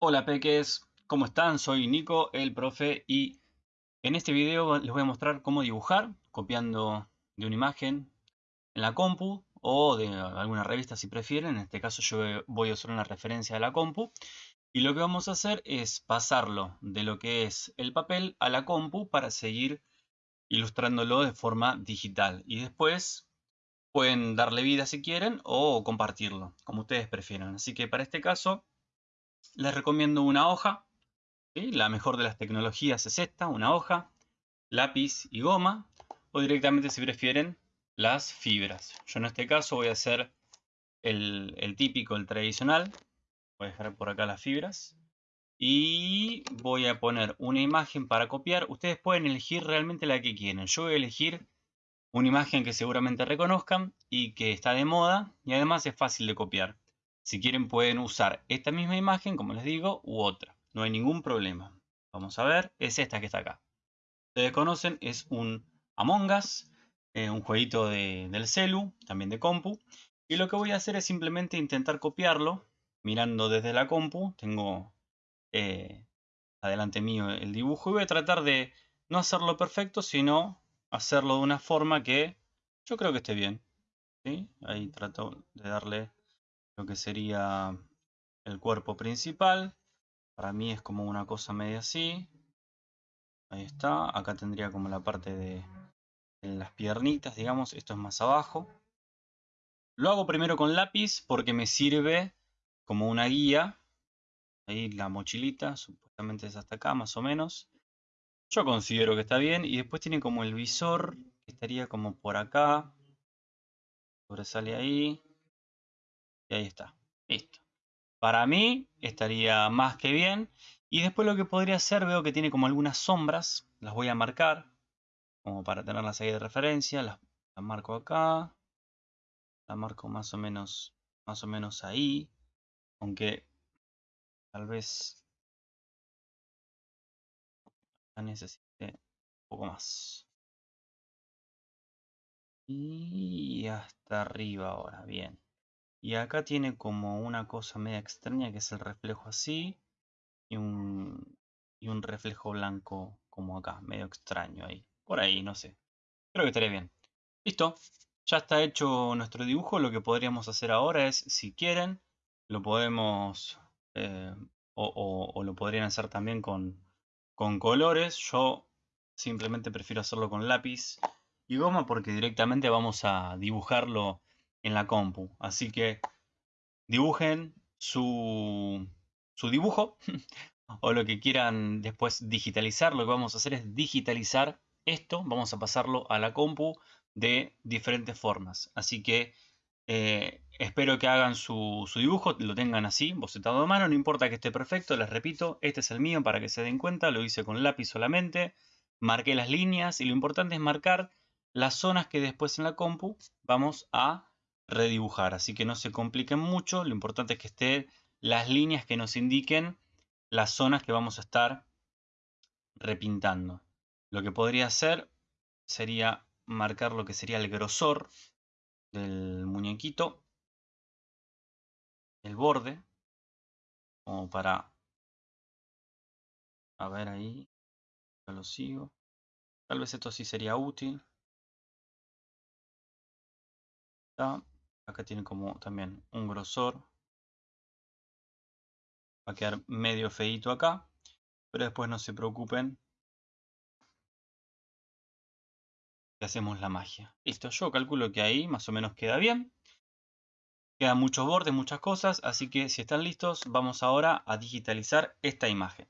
Hola peques, ¿cómo están? Soy Nico, el profe, y en este video les voy a mostrar cómo dibujar copiando de una imagen en la compu o de alguna revista si prefieren. En este caso yo voy a usar una referencia de la compu. Y lo que vamos a hacer es pasarlo de lo que es el papel a la compu para seguir ilustrándolo de forma digital. Y después pueden darle vida si quieren o compartirlo, como ustedes prefieran. Así que para este caso les recomiendo una hoja. La mejor de las tecnologías es esta, una hoja, lápiz y goma. O directamente si prefieren las fibras. Yo en este caso voy a hacer el, el típico, el tradicional. Voy a dejar por acá las fibras. Y voy a poner una imagen para copiar. Ustedes pueden elegir realmente la que quieren. Yo voy a elegir una imagen que seguramente reconozcan y que está de moda y además es fácil de copiar. Si quieren pueden usar esta misma imagen, como les digo, u otra. No hay ningún problema. Vamos a ver, es esta que está acá. Ustedes conocen, es un Among Us, eh, un jueguito del celu, también de compu. Y lo que voy a hacer es simplemente intentar copiarlo, mirando desde la compu. Tengo eh, adelante mío el dibujo y voy a tratar de no hacerlo perfecto, sino hacerlo de una forma que yo creo que esté bien. Ahí trato de darle lo que sería el cuerpo principal. Para mí es como una cosa media así. Ahí está. Acá tendría como la parte de, las piernitas, digamos. Esto es más abajo. Lo hago primero con lápiz porque me sirve como una guía. Ahí la mochilita, supuestamente es hasta acá más o menos. Yo considero que está bien. Y después tiene como el visor, que estaría como por acá. Sobresale ahí. Y ahí está. Listo. Para mí estaría más que bien. Y después lo que podría hacer, veo que tiene como algunas sombras. Las voy a marcar. Como para tenerlas ahí de referencia. Las, marco acá. Las marco más o menos. Más o menos ahí. Aunque tal vez necesite un poco más. Y hasta arriba ahora, bien. Y acá tiene como una cosa media extraña que es el reflejo así. Y un, y un reflejo blanco como acá, medio extraño ahí. Por ahí, no sé. Creo que estaría bien. Listo. Ya está hecho nuestro dibujo. Lo que podríamos hacer ahora es, si quieren, lo podemos... Eh, o, o, lo podrían hacer también con, con colores. Yo simplemente prefiero hacerlo con lápiz y goma porque directamente vamos a dibujarlo en la compu. Así que dibujen su, su dibujo o lo que quieran después digitalizar. Lo que vamos a hacer es digitalizar esto. Vamos a pasarlo a la compu de diferentes formas. Así que eh, espero que hagan su, su, dibujo, lo tengan así, bocetado de mano. No importa que esté perfecto, les repito, este es el mío para que se den cuenta. Lo hice con lápiz solamente. Marqué las líneas y lo importante es marcar las zonas que después en la compu vamos a redibujar. Así que no se compliquen mucho. Lo importante es que estén las líneas que nos indiquen las zonas que vamos a estar repintando. Lo que podría hacer sería marcar lo que sería el grosor del muñequito, el borde, como para... A ver ahí, yo lo sigo. Tal vez esto sí sería útil. Acá tiene como también un grosor. Va a quedar medio feito acá. Pero después no se preocupen. Que hacemos la magia. Listo, yo calculo que ahí más o menos queda bien. Quedan muchos bordes, muchas cosas. Así que si están listos, vamos ahora a digitalizar esta imagen.